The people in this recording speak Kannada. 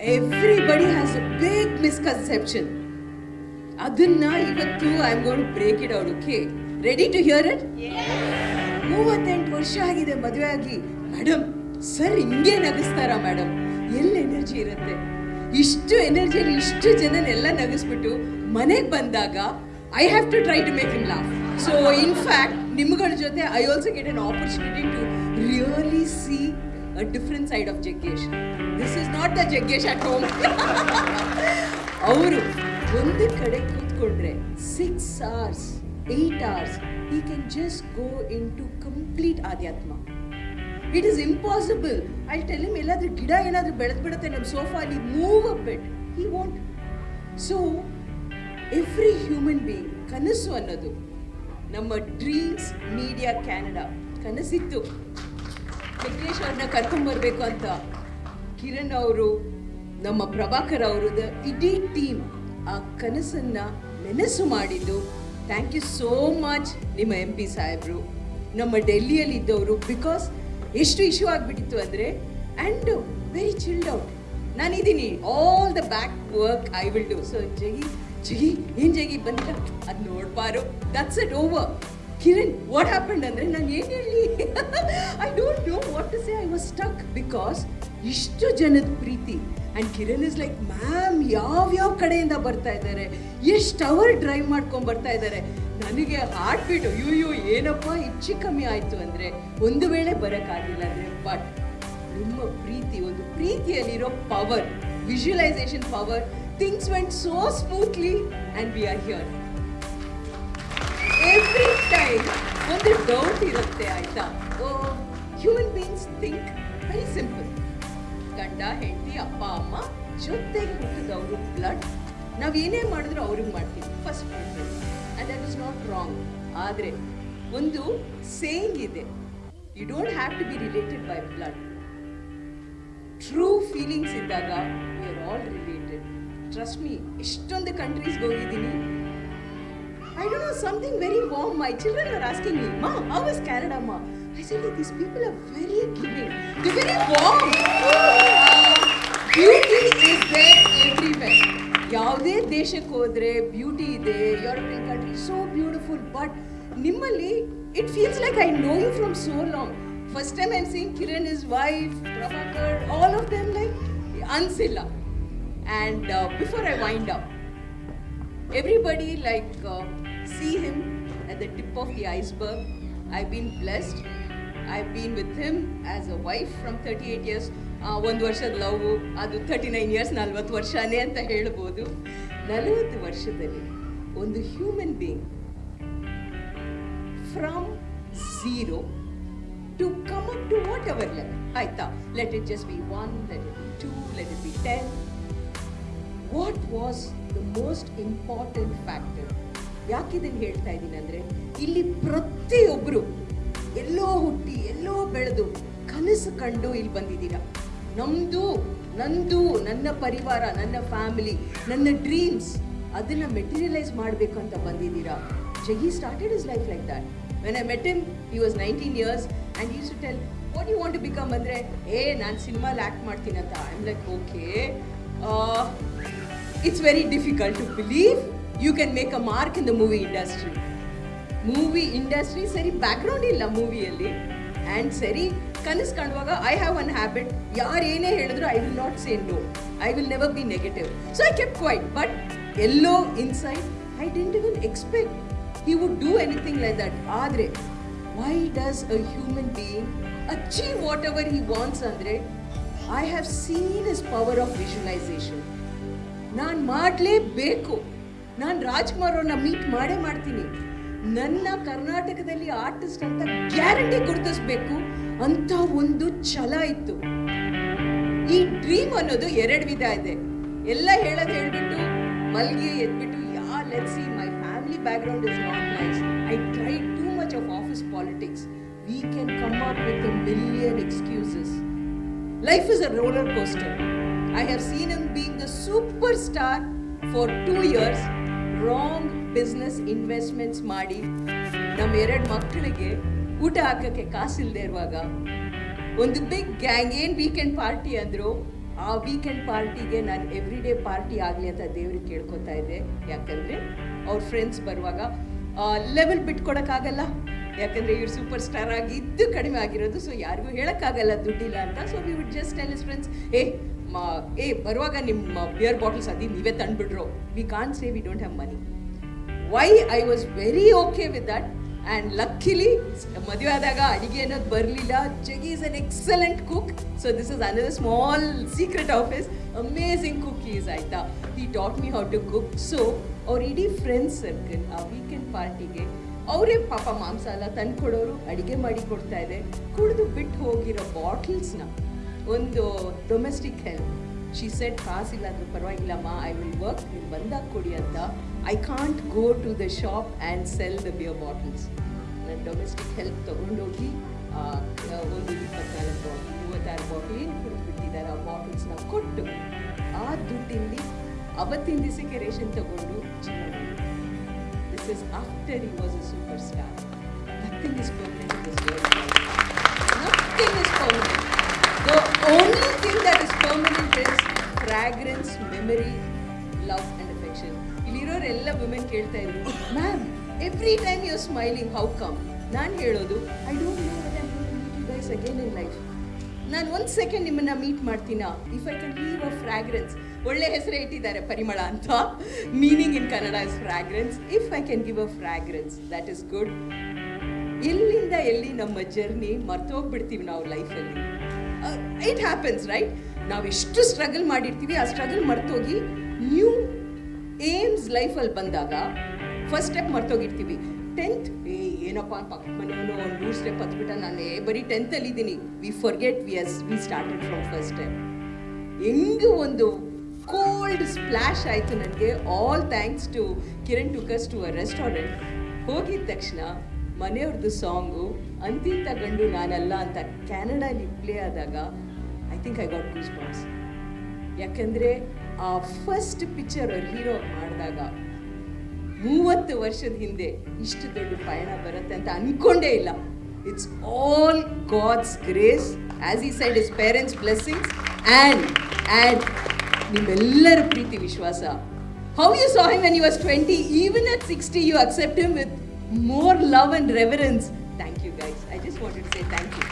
Everybody has a big misconception ಅದನ್ನ ಇವತ್ತು I am gonna break it out okay ready to hear it ಮೂವತ್ತೆಂಟು ವರ್ಷ ಆಗಿದೆ ಮದುವೆ ಆಗಿ. ಮೇಡಮ್ ಸರ್ ಹಿಂಗೆ ನಗಿಸ್ತಾರ ಮೇಡಮ್ ಎಲ್ಲಿ ಎನರ್ಜಿ ಇರುತ್ತೆ? ಇಷ್ಟು ಎನರ್ಜಿಯಲ್ಲಿ ಇಷ್ಟು ಜನನೆಲ್ಲ ನಗಿಸ್ಬಿಟ್ಟು ಮನೆಗೆ ಬಂದಾಗ I have to try to make him laugh so in fact ನಿಮ್ಗಳ ಜೊತೆ I also get an opportunity to really see a different side of Jaggesh this is not the Jaggesh at home. ಅವರು ಒಂದು ಕಡೆ ಕೂತ್ಕೊಂಡ್ರೆ six hours eight hours he can just go into complete ಆಧ್ಯಾತ್ಮ it is impossible I tell him ಎಲ್ಲಾದ್ರೂ ಗಿಡ ಏನಾದ್ರೂ ಬೆಳೆದು ಬಿಡುತ್ತೆ ನಮ್ಮ ಸೋಫಾಲಿ move up but he want so every human being ಕನಸು ಅನ್ನೋದು ನಮ್ಮ ಡ್ರೀಮ್ಸ್ ಮೀಡಿಯಾ ಕ್ಯಾನಡಾ ಕನಸಿತ್ತು ವೆಂಕಟೇಶ್ ಅವ್ರನ್ನ ಕರ್ಕೊಂಡ್ಬರ್ಬೇಕು ಅಂತ ಕಿರಣ್ ಅವರು, ನಮ್ಮ ಪ್ರಭಾಕರ್ ಅವರದ ಇಡೀ ಟೀಮ್ ಆ ಕನಸನ್ನ ನೆನಸು ಮಾಡಿದ್ದು. ಥ್ಯಾಂಕ್ ಯು ಸೋ ಮಚ್ ನಿಮ್ಮ ಎಂ ಪಿ ಸಾಹೇಬರು. ನಮ್ಮ ಡೆಲ್ಲಿಯಲ್ಲಿ ಇದ್ದವರು ಬಿಕಾಸ್ ಎಷ್ಟು ಇಶ್ಯೂ ಆಗಿಬಿಟ್ಟಿತ್ತು ಅಂದರೆ ಆ್ಯಂಡ್ ವೆರಿ ಚಿಲ್ಡ್ ಔಟ್ ನಾನಿದ್ದೀನಿ all the back work I will do so Jaggi Jaggi ಏನು ಜಗಿ ಬಂದಿಲ್ಲ ಅದು ನೋಡ್ಬಾರು. That's it over Kiran what happened ಅಂದರೆ ನಾನು ಏನು ಹೇಳಿ? I don't know what to say I was stuck because ಇಷ್ಟು ಜನದ ಪ್ರೀತಿ. And Kiran is like ma'am ಯಾವ್ಯಾವ ಕಡೆಯಿಂದ ಬರ್ತಾ ಇದ್ದಾರೆ? ಎಷ್ಟು ಅವರ್ ಡ್ರೈವ್ ಮಾಡ್ಕೊಂಡು ಬರ್ತಾ ಇದ್ದಾರೆ? ನನಗೆ ಹಾರ್ಟ್ ಬೀಟು ಅಯ್ಯೋ ಏನಪ್ಪ, ಹೆಚ್ಚು ಕಮ್ಮಿ ಆಯಿತು ಅಂದರೆ ಒಂದು ವೇಳೆ ಬರೋಕ್ಕಾಗಿಲ್ಲ ಅಂದರೆ ಬಟ್ ನಿಮ್ಮ ಪ್ರೀತಿ, ಒಂದು ಪ್ರೀತಿಯಲ್ಲಿರೋ power visualisation power things went so smoothly and we are here every ಒಂದು ಡೌಟ್ ಇರುತ್ತೆ, ಆಯ್ತಾ? Human beings think very simple ಗಂಡ, ಹೆಂಡತಿ, ಅಪ್ಪ, ಅಮ್ಮ ಜೊತೆಗೆ ಹುಟ್ಟಿದವರು ಬ್ಲಡ್ ನಾವು ಏನೇ ಮಾಡಿದ್ರು ಅವ್ರಿಗೆ ಮಾಡ್ತೀವಿ. First preference and that is not wrong ಆದರೆ ಒಂದು ಸೇಯಿಂಗ್ ಇದೆ. You don't have to be related by blood true feelings ಇದ್ದಾಗ we are all related trust me ಎಷ್ಟೊಂದು ಕಂಟ್ರೀಸ್ಗೆ ಹೋಗಿದ್ದೀನಿ I don't know, something very warm. My children are asking me, Ma, how is Canada, Ma? I said, "Hey, these people are very giving. They're very warm. Beauty is there everywhere. ಯಾವುದೇ ದೇಶಕ್ಕೆ ಹೋದ್ರೆ ಬ್ಯೂಟಿ ಇದೆ European country so beautiful but ನಿಮ್ಮಲ್ಲಿ it feels like I know you from so long first time I seen Kiran is wife Prabhakar all of them like ಅನ್ಸಿಲ್ಲ and before I wind up everybody like uh, see him at the tip of the iceberg i've been blessed i've been with him as a wife from 38 years ಒಂದು ವರ್ಷದ ಲವ್ ಅದು ತರ್ಟಿ ನೈನ್ ಇಯರ್ಸ್ ನಲ್ವತ್ತು ವರ್ಷನೇ ಅಂತ ಹೇಳ್ಬೋದು ನಲವತ್ತು ವರ್ಷದಲ್ಲಿ ಒಂದು human being from zero to come up to whatever level ಆಯ್ತಾ let it just be one let it be two let it be ten what was the most important factor ಯಾಕಿದನ್ನು ಹೇಳ್ತಾ ಇದ್ದೀನಿ ಅಂದರೆ, ಇಲ್ಲಿ ಪ್ರತಿಯೊಬ್ಬರು ಎಲ್ಲೋ ಹುಟ್ಟಿ, ಎಲ್ಲೋ ಬೆಳೆದು ಕನಸು ಕಂಡು ಇಲ್ಲಿ ಬಂದಿದ್ದೀರ. ನಮ್ಮದು ನಂದು, ನನ್ನ ಪರಿವಾರ, ನನ್ನ ಫ್ಯಾಮಿಲಿ ನನ್ನ ಡ್ರೀಮ್ಸ್ ಅದನ್ನು ಮೆಟೀರಿಯಲೈಸ್ ಮಾಡಬೇಕು ಅಂತ ಬಂದಿದ್ದೀರಾ Jaggi started his life like that when I met him he was nineteen years and used to tell what you want to become ಅಂದರೆ, ಏ, ನಾನು ಸಿನಿಮಾಲಿ ಆ್ಯಕ್ಟ್ ಮಾಡ್ತೀನಿ ಅಂತ. I am like okay it's very difficult to believe you can make a mark in the movie industry. Movie industry ಸರಿ ಬ್ಯಾಕ್ಗ್ರೌಂಡ್ ಇಲ್ಲ ಮೂವಿಯಲ್ಲಿ ಆ್ಯಂಡ್ ಸರಿ ಕನಸು ಕಾಣುವಾಗ ಐ ಹ್ಯಾವ್ ಒನ್ ಹ್ಯಾಬಿಟ್ ಯಾರು ಏನೇ ಹೇಳಿದ್ರು I will not say no I will never be negative so I kept quiet but yellow inside I didn't even expect he would do anything like that ಆದರೆ why does a human being achieve whatever he wants ಅಂದರೆ I have seen his power of visualisation ನಾನು ಮಾಡಲೇಬೇಕು. ನಾನು ರಾಜ್ಕುಮಾರ್ ಅವ್ರನ್ನ ಮೀಟ್ ಮಾಡೇ ಮಾಡ್ತೀನಿ. ನನ್ನ ಕರ್ನಾಟಕದಲ್ಲಿ ಆರ್ಟಿಸ್ಟ್ ಅಂತ ಗ್ಯಾರಂಟಿ ಗುರುತಿಸ್ಬೇಕು ಅಂತ ಒಂದು ಛಲ ಇತ್ತು. ಈ ಡ್ರೀಮ್ ಅನ್ನೋದು ಎರಡು ವಿಧ ಇದೆ. ಎಲ್ಲ ಹೇಳೋದು ಹೇಳ್ಬಿಟ್ಟು ಮಲ್ಗಿ ಎದ್ಬಿಟ್ಟು, yeah let see my family background is not nice I try too much of office politics we can come up with million excuses Life is a roller coaster. I have seen him being the superstar for two years. Wrong business investments ಮಾಡಿ ನಮ್ಮ ಎರಡು ಮಕ್ಕಳಿಗೆ ಊಟ ಹಾಕಕ್ಕೆ ಕಾಸಿಲ್ಲದೆ ಇರುವಾಗ ಒಂದು ಬಿಗ್ ಗ್ಯಾಂಗ್ ಏನು ವೀಕೆಂಡ್ ಪಾರ್ಟಿ ಅಂದರು, ಆ ವೀಕೆಂಡ್ ಪಾರ್ಟಿಗೆ ನಾನು ಎವ್ರಿ ಡೇ ಪಾರ್ಟಿ ಆಗಲಿ ಅಂತ ದೇವ್ರಿಗೆ ಕೇಳ್ಕೊತಾ ಇದ್ದೆ ಯಾಕಂದರೆ, ಅವ್ರ ಫ್ರೆಂಡ್ಸ್ ಬರುವಾಗ ಲೆವೆಲ್ ಬಿಟ್ಕೊಡೋಕ್ಕಾಗಲ್ಲ ಯಾಕಂದರೆ ಇವ್ರು ಸೂಪರ್ ಸ್ಟಾರ್ ಆಗಿದ್ದು ಕಡಿಮೆ ಆಗಿರೋದು ಸೊ ಯಾರಿಗೂ ಹೇಳೋಕ್ಕಾಗಲ್ಲ ದುಡ್ಡಿಲ್ಲ ಅಂತ. So we would just tell his friends ಏ, ಮಾ, ಏ, ಬರುವಾಗ ನಿಮ್ಮ ಬಿಯರ್ ಬಾಟಲ್ಸ್ ಅದಿ, ನೀವೇ ತಂದುಬಿಡ್ರು we can say we don't have money why I was very okay with that and luckily ಮದುವೆ ಆದಾಗ ಅಡಿಗೆ ಅನ್ನೋದು ಬರಲಿಲ್ಲ. Jaggi is an excellent cook so this is another small secret of his amazing cook is ಆಯಿತಾ? He taught me how to cook so ಅವ್ರ ಇಡೀ ಫ್ರೆಂಡ್ಸ್ ಸರ್ಕಲ್ ಆ ವೀಕೆಂಡ್ ಪಾರ್ಟಿಗೆ ಅವರೇ ಪಾಪ ಮಾಂಸ ಎಲ್ಲ ತಂದ್ಕೊಡೋರು, ಅಡುಗೆ ಮಾಡಿ ಕೊಡ್ತಾ ಇದೆ. ಕುಡಿದು ಬಿಟ್ಟು ಹೋಗಿರೋ ಬಾಟಲ್ಸ್ನ ಒಂದು ಡೊಮೆಸ್ಟಿಕ್ ಹೆಲ್ಪ್ ಶಿ ಸೆಟ್ ಕಾಸಿಲ್ಲ ಅಂದ್ರೂ ಪರವಾಗಿಲ್ಲಮ್ಮ ಐ ವಿಲ್ ವರ್ಕ್ ನೀವು ಬಂದಾಗ ಕೊಡಿ ಅಂತ. I can't go to the shop and sell the beer bottles ನಾನು ಡೊಮೆಸ್ಟಿಕ್ ಹೆಲ್ಪ್ ತೊಗೊಂಡೋಗಿ ಒಂದು ಇಪ್ಪತ್ತಾರು ಬಾಟಲ್ ಮೂವತ್ತಾರು ಬಾಟಲ್ ಏನು ಕೊಟ್ಬಿಟ್ಟಿದ್ದಾರೆ ಬಿಟ್ಟಿದ್ದಾರೆ ಆ ಬಾಟಲ್ಸ್ನ ಕೊಟ್ಟು, ಆ ದುಡ್ಡಿಂದ ಅವತ್ತಿನ ದಿವಸಕ್ಕೆ ರೇಷನ್ ತಗೊಂಡು ಜೀವನ after he was a superstar nothing is permanent in this world Nothing is permanent. The only thing that is permanent is fragrance, memory, love and affection. ಇಲ್ಲಿರೋರೆಲ್ಲ ವುಮೆನ್ ಕೇಳ್ತಾ ಇದ್ರು ma'am every time you smiling how come ನಾನು ಹೇಳೋದು I don't know what I meet you guys again in life ನಾನು ಒಂದು ಸೆಕೆಂಡ್ ನಿಮ್ಮನ್ನ meet ಮಾಡ್ತೀನಾ if I can leave a fragrance ಒಳ್ಳೆ ಹೆಸರೇ ಇಟ್ಟಿದ್ದಾರೆ ಪರಿಮಳ ಅಂತ. Meaning in Kannada is fragrance if I can give a fragrance that is good ಎಲ್ಲಿಂದ ಎಲ್ಲಿ ನಮ್ಮ ಜರ್ನಿ ಮರ್ತೋಗ್ಬಿಡ್ತೀವಿ ನಾವು ಲೈಫಲ್ಲಿ ಇಟ್ ಹ್ಯಾಪನ್ಸ್ ರೈಟ್ ನಾವು ಎಷ್ಟು ಸ್ಟ್ರಗಲ್ ಮಾಡಿರ್ತೀವಿ, ಆ ಸ್ಟ್ರಗಲ್ ಮರ್ತೋಗಿ ನ್ಯೂ ಏಮ್ಸ್ ಲೈಫಲ್ಲಿ ಬಂದಾಗ ಫಸ್ಟ್ ಸ್ಟೆಪ್ ಮರ್ತೋಗಿರ್ತೀವಿ. ಟೆಂತ್ ಏ, ಏನಪ್ಪ ಪಕ್ಕ ಮನೆಯವನು ಒಂದು ಮೂರು ಸ್ಟೆಪ್ ಹತ್ಬಿಟ್ಟ, ನಾನು ಬರೀ ಟೆಂತಲ್ಲಿ ಇದ್ದೀನಿ we forget we as we started from first step ಹೆಂಗೆ ಒಂದು ಕೋಲ್ಡ್ ಸ್ಪ್ಲಾಶ್ ಆಯಿತು ನನಗೆ. All thanks to Kiran took us to a restaurant ಹೋಗಿದ ತಕ್ಷಣ ಮನೆಯವ್ರದ್ದು ಸಾಂಗು ಅಂತಿಂತ ಗಂಡು ನಾನಲ್ಲ ಅಂತ ಕ್ಯಾನಡಾಲಿ ಪ್ಲೇ ಆದಾಗ I think I got goosebumps ಯಾಕಂದರೆ ಆ ಫಸ್ಟ್ ಪಿಕ್ಚರ್ ಅವ್ರ ಹೀರೋ ಮಾಡಿದಾಗ ಮೂವತ್ತು ವರ್ಷದ ಹಿಂದೆ ಇಷ್ಟು ದೊಡ್ಡ ಪಯಣ ಬರುತ್ತೆ ಅಂತ ಅಂದ್ಕೊಂಡೇ ಇಲ್ಲ. It's all God's grace as he said his parents blessings and and ನಿಮ್ಮೆಲ್ಲರ ಪ್ರೀತಿ ವಿಶ್ವಾಸ how you saw him when you was twenty even at sixty you accept him with more love and reverence thank you guys I just wanted say thank you